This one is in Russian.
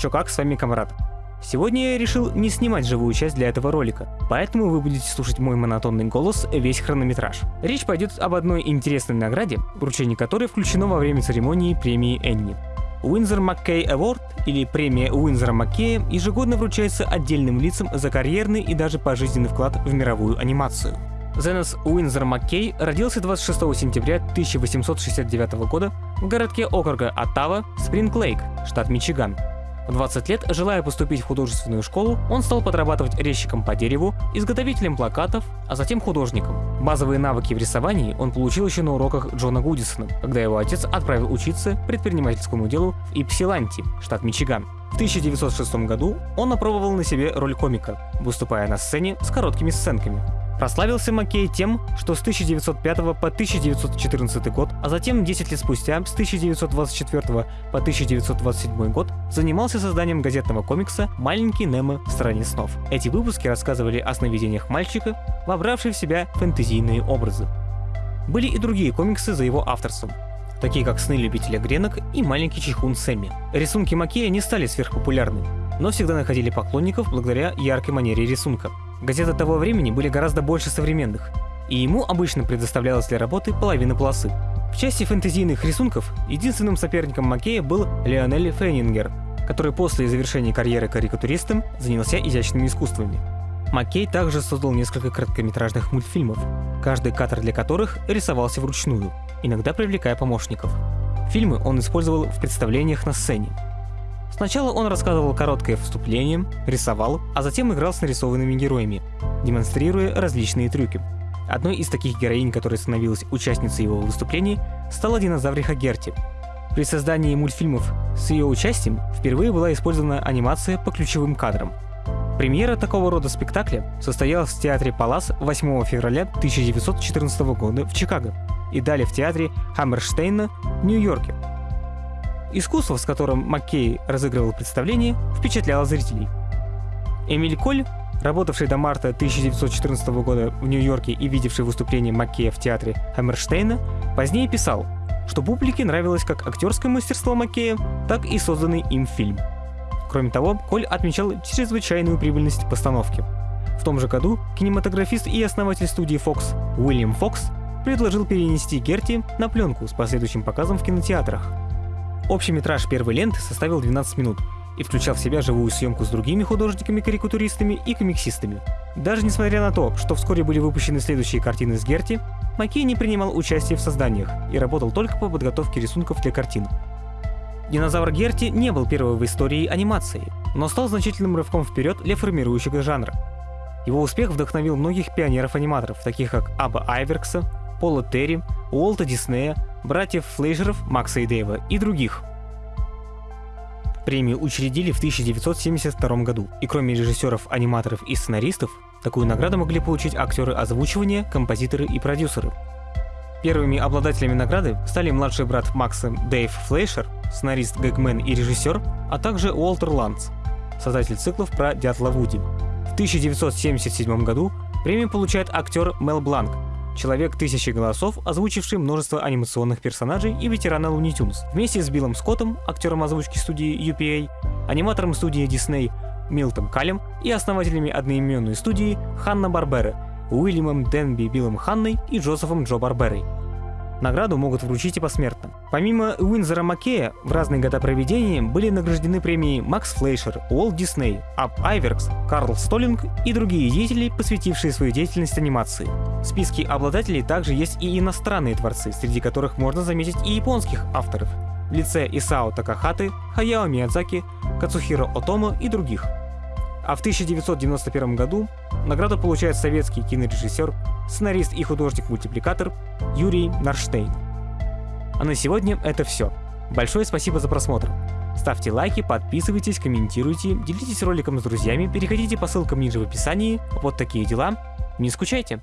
Чё как, с вами Камрад. Сегодня я решил не снимать живую часть для этого ролика, поэтому вы будете слушать мой монотонный голос весь хронометраж. Речь пойдет об одной интересной награде, вручение которой включено во время церемонии премии Энни. Winsor McCay Award или премия Уинзера Маккея ежегодно вручается отдельным лицам за карьерный и даже пожизненный вклад в мировую анимацию. Зенос Уинзер Маккей родился 26 сентября 1869 года в городке округа Оттава, Спринг-Лейк, штат Мичиган. В 20 лет, желая поступить в художественную школу, он стал подрабатывать резчиком по дереву, изготовителем плакатов, а затем художником. Базовые навыки в рисовании он получил еще на уроках Джона Гудисона, когда его отец отправил учиться предпринимательскому делу в Ипсиланти, штат Мичиган. В 1906 году он опробовал на себе роль комика, выступая на сцене с короткими сценками. Прославился Маккей тем, что с 1905 по 1914 год, а затем 10 лет спустя, с 1924 по 1927 год, занимался созданием газетного комикса «Маленький Немо в стране снов». Эти выпуски рассказывали о сновидениях мальчика, вобравших в себя фэнтезийные образы. Были и другие комиксы за его авторством, такие как «Сны любителя гренок» и «Маленький чехун Сэмми». Рисунки Маккея не стали сверхпопулярны, но всегда находили поклонников благодаря яркой манере рисунка. Газеты того времени были гораздо больше современных, и ему обычно предоставлялась для работы половина полосы. В части фэнтезийных рисунков единственным соперником Маккея был Леонель Феннингер, который после завершения карьеры карикатуристом занялся изящными искусствами. Маккей также создал несколько короткометражных мультфильмов, каждый кадр для которых рисовался вручную, иногда привлекая помощников. Фильмы он использовал в представлениях на сцене, Сначала он рассказывал короткое вступление, рисовал, а затем играл с нарисованными героями, демонстрируя различные трюки. Одной из таких героинь, которая становилась участницей его выступлений, стала динозавриха Герти. При создании мультфильмов с ее участием впервые была использована анимация по ключевым кадрам. Премьера такого рода спектакля состоялась в театре Палас 8 февраля 1914 года в Чикаго и далее в театре Хаммерштейна в Нью-Йорке Искусство, с которым Маккей разыгрывал представление, впечатляло зрителей. Эмиль Коль, работавший до марта 1914 года в Нью-Йорке и видевший выступление Маккея в театре Хаммерштейна, позднее писал, что публике нравилось как актерское мастерство Маккея, так и созданный им фильм. Кроме того, Коль отмечал чрезвычайную прибыльность постановки. В том же году кинематографист и основатель студии Fox Уильям Фокс предложил перенести Герти на пленку с последующим показом в кинотеатрах. Общий метраж первой ленты составил 12 минут и включал в себя живую съемку с другими художниками-карикатуристами и комиксистами. Даже несмотря на то, что вскоре были выпущены следующие картины с Герти, Маккей не принимал участия в созданиях и работал только по подготовке рисунков для картин. Динозавр Герти не был первым в истории анимации, но стал значительным рывком вперед для формирующего жанра. Его успех вдохновил многих пионеров-аниматоров, таких как Аба Айверкса, Пола Терри, Уолта Диснея, братьев Флейшеров, Макса и Дэйва и других. Премию учредили в 1972 году, и кроме режиссеров, аниматоров и сценаристов, такую награду могли получить актеры озвучивания, композиторы и продюсеры. Первыми обладателями награды стали младший брат Макса Дэйв Флейшер, сценарист Гэгмен и режиссер, а также Уолтер Ланс, создатель циклов про Дятла Вуди. В 1977 году премию получает актер Мел Бланк, человек тысячи голосов, озвучивший множество анимационных персонажей и ветерана Looney Tunes. Вместе с Биллом Скоттом, актером озвучки студии UPA, аниматором студии Disney Милтом Калем и основателями одноименной студии Ханна Барбера, Уильямом Денби Биллом Ханной и Джозефом Джо Барберой. Награду могут вручить и посмертно. Помимо Уинзера Маккея, в разные года проведения были награждены премии Макс Флейшер, Уолт Дисней, Ап Айверкс, Карл Столлинг и другие деятели, посвятившие свою деятельность анимации. В списке обладателей также есть и иностранные творцы, среди которых можно заметить и японских авторов в лице Исао Такахаты, Хаяо Миядзаки, Кацухиро Отомо и других. А в 1991 году награду получает советский кинорежиссер, сценарист и художник-мультипликатор Юрий Нарштейн. А на сегодня это все. Большое спасибо за просмотр. Ставьте лайки, подписывайтесь, комментируйте, делитесь роликом с друзьями, переходите по ссылкам ниже в описании. Вот такие дела. Не скучайте!